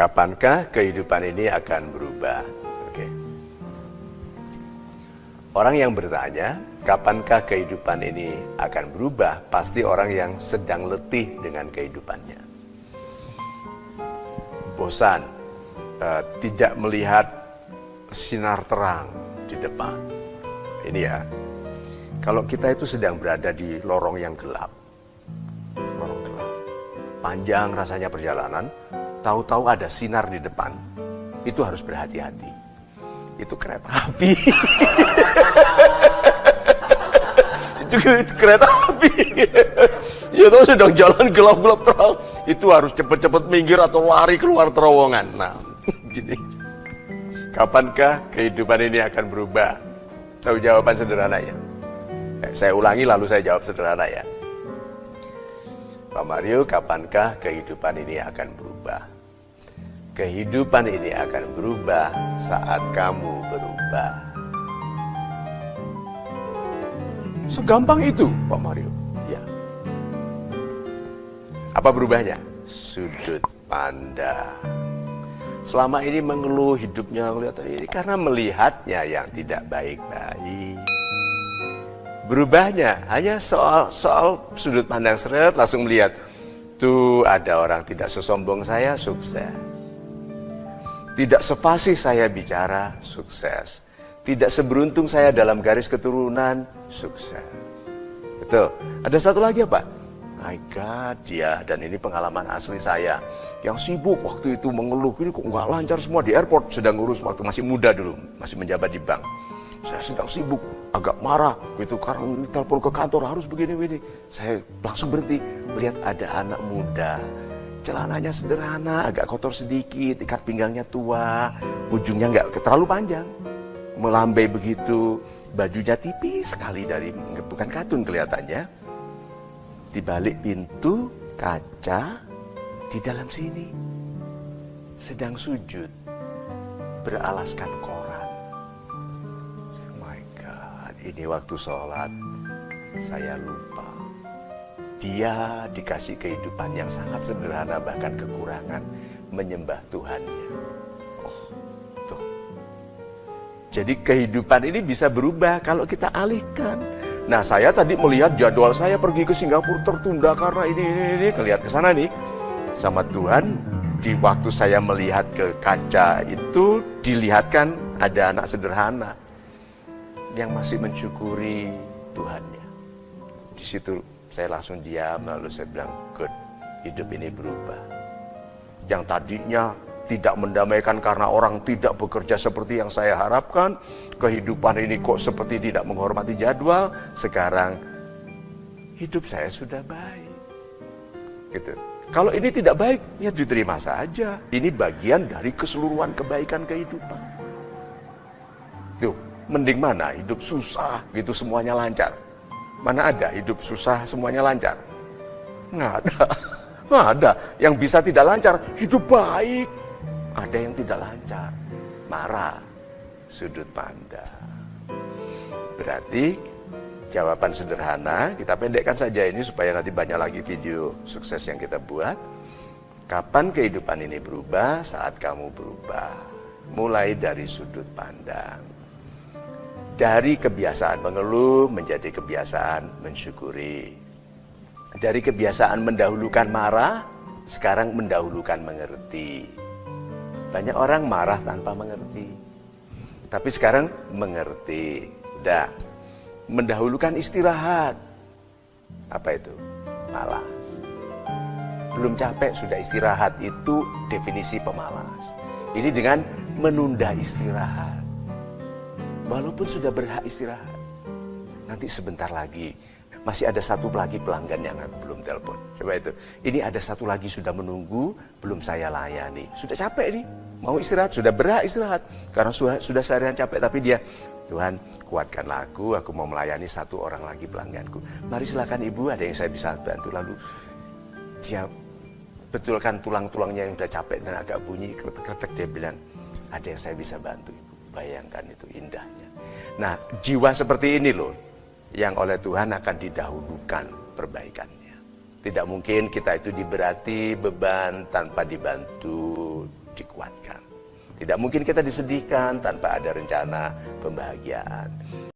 Kapankah kehidupan ini akan berubah? Oke. Orang yang bertanya, kapankah kehidupan ini akan berubah? Pasti orang yang sedang letih dengan kehidupannya. Bosan, uh, tidak melihat sinar terang di depan. Ini ya, kalau kita itu sedang berada di lorong yang gelap, panjang rasanya perjalanan, tahu-tahu ada sinar di depan, itu harus berhati-hati. Itu kereta api. itu, itu kereta api. ya tahu sedang jalan gelap-gelap terang, itu harus cepat-cepat minggir atau lari keluar terowongan. Nah, gini. Kapankah kehidupan ini akan berubah? Tahu jawaban sederhananya? Eh, saya ulangi lalu saya jawab sederhana ya. Pak Mario, kapankah kehidupan ini akan berubah? Kehidupan ini akan berubah saat kamu berubah. Segampang itu, Pak Mario. Ya. Apa berubahnya? Sudut pandang. Selama ini mengeluh hidupnya kelihatan ini karena melihatnya yang tidak baik-baik. Berubahnya hanya soal soal sudut pandang seret langsung melihat tuh ada orang tidak sesombong saya sukses. Tidak sepasih saya bicara, sukses. Tidak seberuntung saya dalam garis keturunan, sukses. Betul. Ada satu lagi apa? My God, dia dan ini pengalaman asli saya yang sibuk waktu itu mengeluh ini kok nggak lancar semua di airport sedang ngurus waktu masih muda dulu masih menjabat di bank saya sedang sibuk agak marah itu karena telepon ke kantor harus begini begini saya langsung berhenti melihat ada anak muda celananya sederhana, agak kotor sedikit, ikat pinggangnya tua, ujungnya nggak terlalu panjang, melambai begitu, bajunya tipis sekali dari bukan katun kelihatannya. Di balik pintu kaca di dalam sini sedang sujud beralaskan koran. Ini waktu sholat saya lupa dia dikasih kehidupan yang sangat sederhana bahkan kekurangan menyembah Tuhannya. Oh, tuh. Jadi kehidupan ini bisa berubah kalau kita alihkan. Nah saya tadi melihat jadwal saya pergi ke Singapura tertunda karena ini ini ini kelihat ke sana nih sama Tuhan di waktu saya melihat ke kaca itu dilihatkan ada anak sederhana yang masih mensyukuri Tuhannya. Di situ saya langsung diam lalu saya bilang, good, hidup ini berubah. Yang tadinya tidak mendamaikan karena orang tidak bekerja seperti yang saya harapkan, kehidupan ini kok seperti tidak menghormati jadwal, sekarang hidup saya sudah baik. Gitu. Kalau ini tidak baik, ya diterima saja. Ini bagian dari keseluruhan kebaikan kehidupan. Tuh, mending mana hidup susah gitu semuanya lancar Mana ada hidup susah semuanya lancar? Nggak ada. Nggak ada. Yang bisa tidak lancar, hidup baik. Ada yang tidak lancar. Marah. Sudut pandang. Berarti jawaban sederhana, kita pendekkan saja ini supaya nanti banyak lagi video sukses yang kita buat. Kapan kehidupan ini berubah? Saat kamu berubah. Mulai dari sudut pandang dari kebiasaan mengeluh menjadi kebiasaan mensyukuri. Dari kebiasaan mendahulukan marah, sekarang mendahulukan mengerti. Banyak orang marah tanpa mengerti. Tapi sekarang mengerti. Dah. Mendahulukan istirahat. Apa itu? Malas. Belum capek sudah istirahat. Itu definisi pemalas. Ini dengan menunda istirahat walaupun sudah berhak istirahat. Nanti sebentar lagi masih ada satu lagi pelanggan yang belum telepon. Coba itu. Ini ada satu lagi sudah menunggu, belum saya layani. Sudah capek nih, mau istirahat, sudah berhak istirahat. Karena sudah, sudah seharian capek, tapi dia, Tuhan kuatkanlah aku, aku mau melayani satu orang lagi pelangganku. Mari silakan ibu, ada yang saya bisa bantu. Lalu dia betulkan tulang-tulangnya yang sudah capek dan agak bunyi, kretek-kretek, dia bilang, ada yang saya bisa bantu. Bayangkan itu indahnya. Nah, jiwa seperti ini loh yang oleh Tuhan akan didahulukan perbaikannya. Tidak mungkin kita itu diberati beban tanpa dibantu dikuatkan. Tidak mungkin kita disedihkan tanpa ada rencana pembahagiaan.